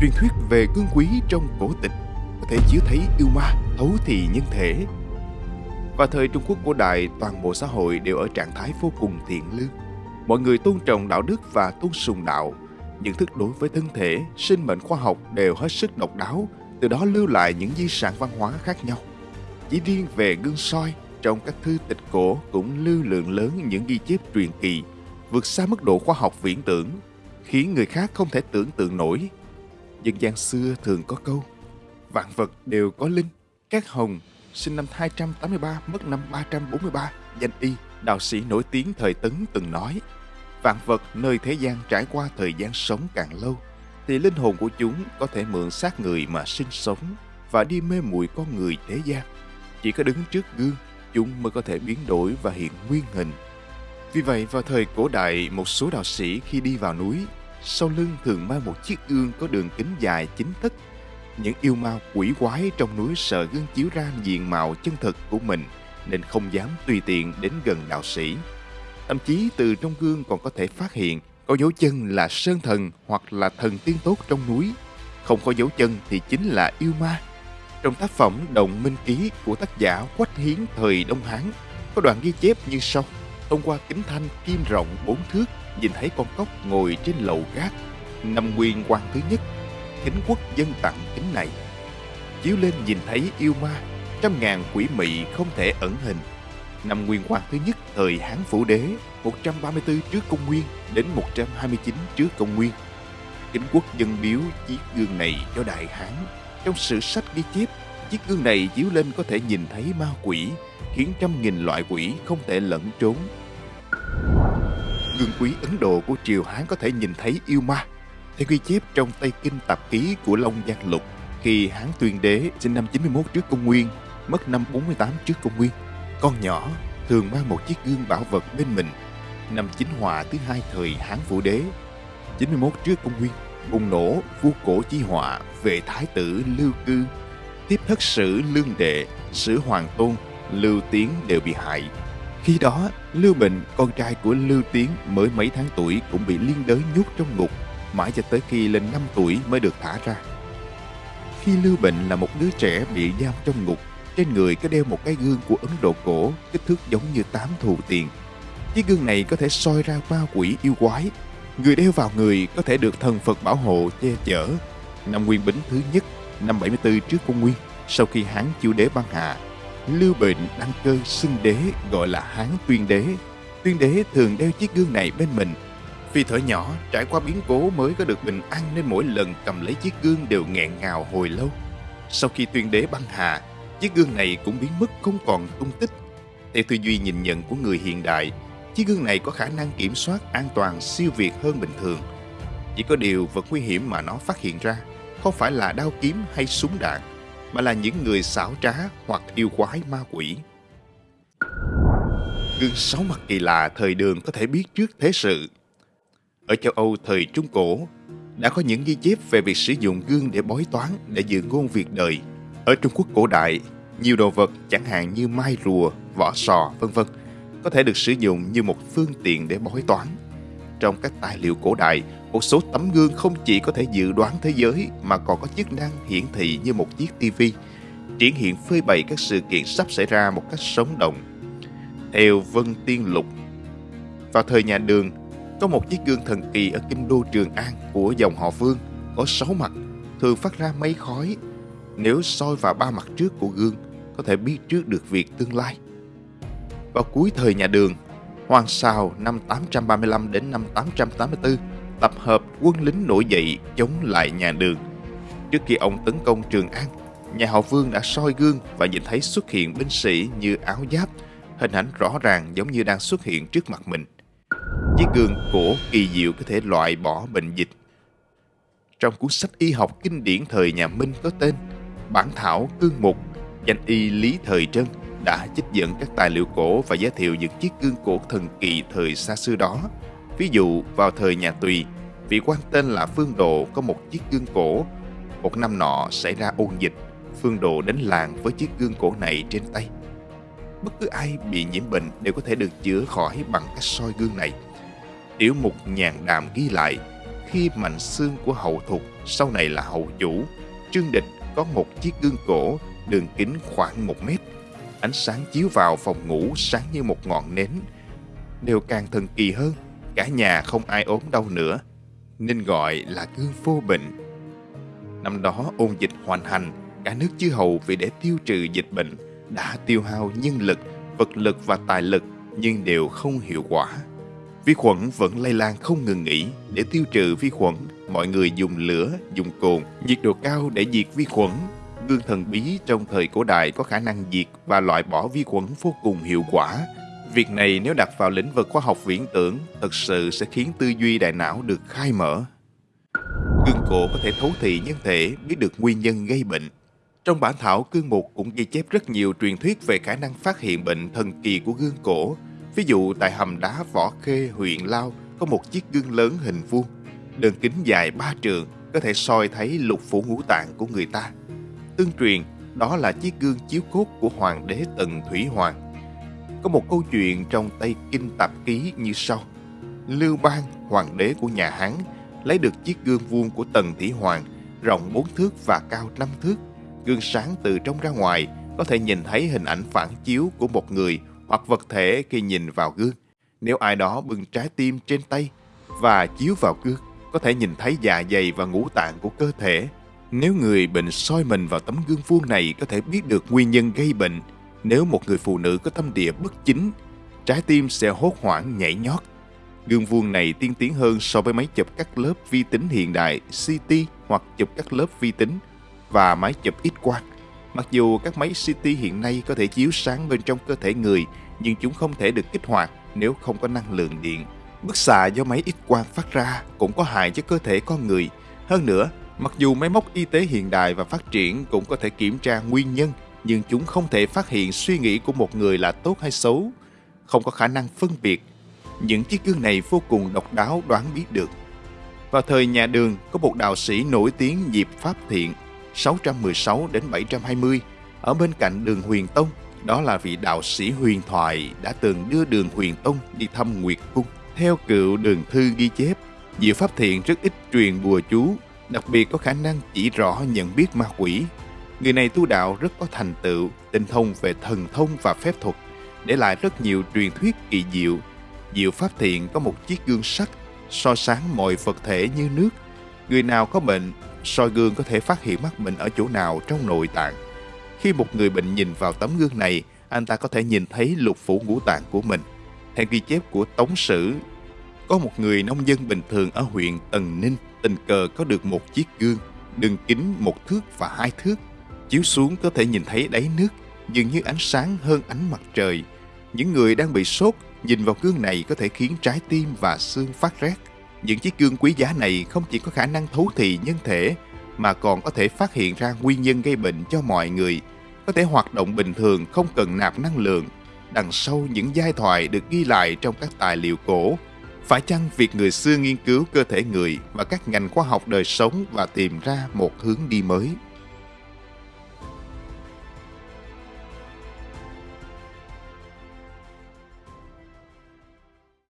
Truyền thuyết về cương quý trong cổ tịch có thể chiếu thấy yêu ma thấu thị nhân thể. Và thời Trung Quốc cổ đại, toàn bộ xã hội đều ở trạng thái vô cùng thiện lương. Mọi người tôn trọng đạo đức và tôn sùng đạo. Nhận thức đối với thân thể, sinh mệnh khoa học đều hết sức độc đáo, từ đó lưu lại những di sản văn hóa khác nhau. Chỉ riêng về gương soi, trong các thư tịch cổ cũng lưu lượng lớn những ghi chép truyền kỳ, vượt xa mức độ khoa học viễn tưởng, khiến người khác không thể tưởng tượng nổi. Dân gian xưa thường có câu, vạn vật đều có linh, các hồng sinh năm 283 mất năm 343, danh y, đạo sĩ nổi tiếng thời Tấn từng nói, vạn vật nơi thế gian trải qua thời gian sống càng lâu, thì linh hồn của chúng có thể mượn xác người mà sinh sống và đi mê muội con người thế gian. Chỉ có đứng trước gương, chúng mới có thể biến đổi và hiện nguyên hình. Vì vậy, vào thời cổ đại, một số đạo sĩ khi đi vào núi, sau lưng thường mang một chiếc gương có đường kính dài chính thức. Những yêu ma quỷ quái trong núi sợ gương chiếu ra diện mạo chân thực của mình, nên không dám tùy tiện đến gần đạo sĩ. Thậm chí từ trong gương còn có thể phát hiện có dấu chân là sơn thần hoặc là thần tiên tốt trong núi. Không có dấu chân thì chính là yêu ma. Trong tác phẩm Động Minh Ký của tác giả Quách Hiến thời Đông Hán có đoạn ghi chép như sau. Thông qua kính thanh kim rộng bốn thước nhìn thấy con cóc ngồi trên lầu gác. Năm nguyên quan thứ nhất, thính quốc dân tặng kính này. Chiếu lên nhìn thấy yêu ma, trăm ngàn quỷ mị không thể ẩn hình. Năm nguyên quan thứ nhất thời Hán Phủ Đế 134 trước công nguyên đến 129 trước công nguyên. Kính quốc dân biếu chiếc gương này cho Đại Hán. Trong sử sách ghi chép, chiếc gương này chiếu lên có thể nhìn thấy ma quỷ, khiến trăm nghìn loại quỷ không thể lẫn trốn. Gương quý Ấn Độ của triều Hán có thể nhìn thấy yêu ma. Theo ghi chép trong Tây Kinh Tạp Ký của Long Giang Lục, khi Hán Tuyên Đế sinh năm 91 trước công nguyên, mất năm 48 trước công nguyên, con nhỏ thường mang một chiếc gương bảo vật bên mình. Năm Chính Hòa thứ hai thời Hán Vũ Đế, 91 trước công nguyên, bùng nổ vua cổ chi họa về thái tử Lưu Cư, tiếp thất sử Lương Đệ, sử Hoàng Tôn, Lưu Tiến đều bị hại. Khi đó, Lưu Bình, con trai của Lưu Tiến mới mấy tháng tuổi cũng bị liên đới nhốt trong ngục, mãi cho tới khi lên 5 tuổi mới được thả ra. Khi Lưu Bình là một đứa trẻ bị giam trong ngục, trên người có đeo một cái gương của Ấn Độ cổ, kích thước giống như tám thù tiền. Chiếc gương này có thể soi ra ma quỷ yêu quái. Người đeo vào người có thể được thần Phật bảo hộ che chở. Năm Nguyên Bính thứ nhất, năm 74 trước công nguyên, sau khi Hán Chiêu Đế băng hạ Lưu Bệnh đăng cơ xưng đế gọi là Hán Tuyên Đế. Tuyên Đế thường đeo chiếc gương này bên mình. Vì thở nhỏ, trải qua biến cố mới có được bình an nên mỗi lần cầm lấy chiếc gương đều nghẹn ngào hồi lâu. Sau khi Tuyên Đế băng hà, chiếc gương này cũng biến mất không còn tung tích. Theo tư duy nhìn nhận của người hiện đại, chiếc gương này có khả năng kiểm soát an toàn siêu việt hơn bình thường. Chỉ có điều vật nguy hiểm mà nó phát hiện ra không phải là đao kiếm hay súng đạn, mà là những người xảo trá hoặc yêu quái ma quỷ. Gương sáu mặt kỳ lạ thời đường có thể biết trước thế sự. Ở châu Âu thời Trung Cổ, đã có những ghi chép về việc sử dụng gương để bói toán để dự ngôn việc đời. Ở Trung Quốc cổ đại, nhiều đồ vật chẳng hạn như mai rùa, vỏ sò, vân vân có thể được sử dụng như một phương tiện để bói toán. Trong các tài liệu cổ đại, một số tấm gương không chỉ có thể dự đoán thế giới mà còn có chức năng hiển thị như một chiếc tivi, triển hiện phơi bày các sự kiện sắp xảy ra một cách sống động. Theo Vân Tiên Lục, vào thời nhà Đường, có một chiếc gương thần kỳ ở kinh đô Trường An của dòng họ Vương có sáu mặt, thường phát ra mấy khói. Nếu soi vào ba mặt trước của gương, có thể biết trước được việc tương lai. Vào cuối thời nhà Đường, Hoàng Sào năm 835 đến năm 884 tập hợp quân lính nổi dậy chống lại nhà Đường. Trước khi ông tấn công Trường An, nhà họ Vương đã soi gương và nhìn thấy xuất hiện binh sĩ như áo giáp, hình ảnh rõ ràng giống như đang xuất hiện trước mặt mình. Chiếc gương cổ kỳ diệu có thể loại bỏ bệnh dịch. Trong cuốn sách y học kinh điển thời nhà Minh có tên Bản thảo cương mục, danh y Lý Thời Trân đã trích dẫn các tài liệu cổ và giới thiệu những chiếc gương cổ thần kỳ thời xa xưa đó. Ví dụ, vào thời nhà Tùy, vị quan tên là Phương Độ có một chiếc gương cổ. Một năm nọ xảy ra ôn dịch, Phương Độ đến làng với chiếc gương cổ này trên tay. Bất cứ ai bị nhiễm bệnh đều có thể được chữa khỏi bằng cách soi gương này. Tiểu mục nhàn đàm ghi lại, khi mạnh xương của hậu thục, sau này là hậu chủ, Trương Địch có một chiếc gương cổ đường kính khoảng một mét. Ánh sáng chiếu vào phòng ngủ sáng như một ngọn nến. Điều càng thần kỳ hơn, cả nhà không ai ốm đau nữa, nên gọi là gương vô bệnh. Năm đó ôn dịch hoành hành, cả nước chư hầu vì để tiêu trừ dịch bệnh đã tiêu hao nhân lực, vật lực và tài lực nhưng đều không hiệu quả. Vi khuẩn vẫn lây lan không ngừng nghỉ. Để tiêu trừ vi khuẩn, mọi người dùng lửa, dùng cồn, nhiệt độ cao để diệt vi khuẩn. Gương thần bí trong thời cổ đại có khả năng diệt và loại bỏ vi khuẩn vô cùng hiệu quả. Việc này nếu đặt vào lĩnh vực khoa học viễn tưởng, thật sự sẽ khiến tư duy đại não được khai mở. Gương cổ có thể thấu thị nhân thể, biết được nguyên nhân gây bệnh. Trong bản thảo cương mục cũng ghi chép rất nhiều truyền thuyết về khả năng phát hiện bệnh thần kỳ của gương cổ, Ví dụ tại hầm đá Võ Khê, huyện Lao có một chiếc gương lớn hình vuông, đường kính dài ba trường có thể soi thấy lục phủ ngũ tạng của người ta. Tương truyền, đó là chiếc gương chiếu cốt của hoàng đế Tần Thủy Hoàng. Có một câu chuyện trong Tây Kinh Tạp Ký như sau. Lưu Bang, hoàng đế của nhà Hán, lấy được chiếc gương vuông của Tần Thủy Hoàng, rộng 4 thước và cao 5 thước. Gương sáng từ trong ra ngoài, có thể nhìn thấy hình ảnh phản chiếu của một người hoặc vật thể khi nhìn vào gương. Nếu ai đó bưng trái tim trên tay và chiếu vào gương, có thể nhìn thấy dạ dày và ngũ tạng của cơ thể. Nếu người bệnh soi mình vào tấm gương vuông này có thể biết được nguyên nhân gây bệnh. Nếu một người phụ nữ có tâm địa bất chính, trái tim sẽ hốt hoảng nhảy nhót. Gương vuông này tiên tiến hơn so với máy chụp các lớp vi tính hiện đại CT hoặc chụp các lớp vi tính và máy chụp X-quang. Mặc dù các máy CT hiện nay có thể chiếu sáng bên trong cơ thể người, nhưng chúng không thể được kích hoạt nếu không có năng lượng điện. Bức xạ do máy X-quang phát ra cũng có hại cho cơ thể con người. Hơn nữa, mặc dù máy móc y tế hiện đại và phát triển cũng có thể kiểm tra nguyên nhân, nhưng chúng không thể phát hiện suy nghĩ của một người là tốt hay xấu, không có khả năng phân biệt. Những chiếc gương này vô cùng độc đáo đoán biết được. Vào thời nhà Đường, có một đạo sĩ nổi tiếng Diệp Pháp Thiện 616 đến 720 ở bên cạnh đường Huyền Tông. Đó là vị đạo sĩ huyền thoại đã từng đưa đường Huyền Tông đi thăm Nguyệt Cung. Theo cựu đường thư ghi chép, Diệu Pháp Thiện rất ít truyền bùa chú, đặc biệt có khả năng chỉ rõ nhận biết ma quỷ. Người này tu đạo rất có thành tựu, tinh thông về thần thông và phép thuật, để lại rất nhiều truyền thuyết kỳ diệu. Diệu Pháp Thiện có một chiếc gương sắt, soi sáng mọi vật thể như nước. Người nào có bệnh soi gương có thể phát hiện mắc bệnh ở chỗ nào trong nội tạng. Khi một người bệnh nhìn vào tấm gương này, anh ta có thể nhìn thấy lục phủ ngũ tạng của mình. Theo ghi chép của Tống Sử, có một người nông dân bình thường ở huyện Tần Ninh tình cờ có được một chiếc gương, đường kính một thước và hai thước. Chiếu xuống có thể nhìn thấy đáy nước, dường như ánh sáng hơn ánh mặt trời. Những người đang bị sốt nhìn vào gương này có thể khiến trái tim và xương phát rét. Những chiếc gương quý giá này không chỉ có khả năng thấu thị nhân thể, mà còn có thể phát hiện ra nguyên nhân gây bệnh cho mọi người, có thể hoạt động bình thường không cần nạp năng lượng. Đằng sau những giai thoại được ghi lại trong các tài liệu cổ, phải chăng việc người xưa nghiên cứu cơ thể người và các ngành khoa học đời sống và tìm ra một hướng đi mới?